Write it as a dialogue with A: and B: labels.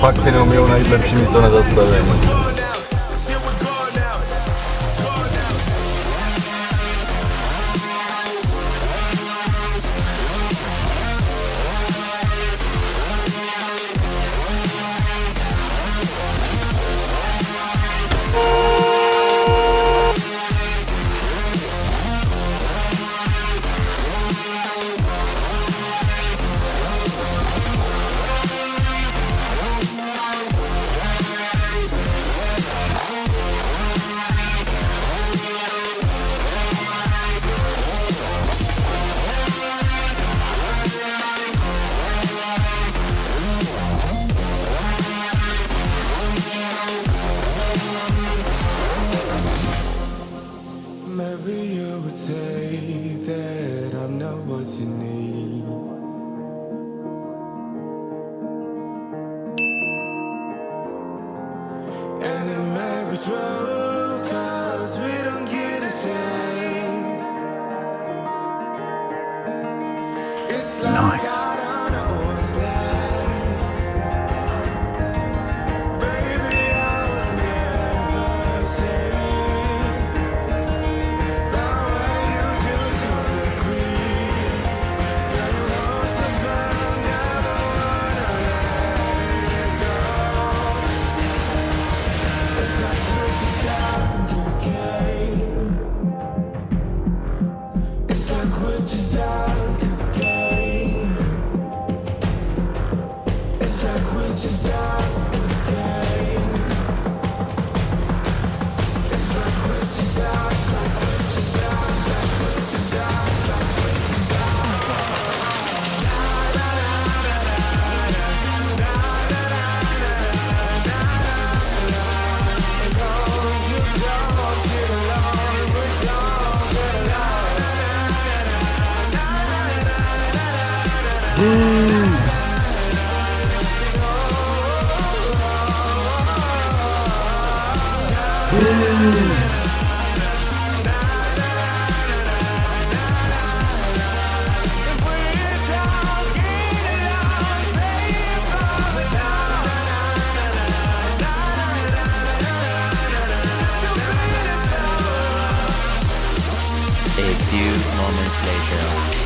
A: fakt si neumí najít lepší místo na zastavení.
B: say that I'm not what you need And it might be true cause we don't get a chance It's like nice. Ooh. A few moments
A: later.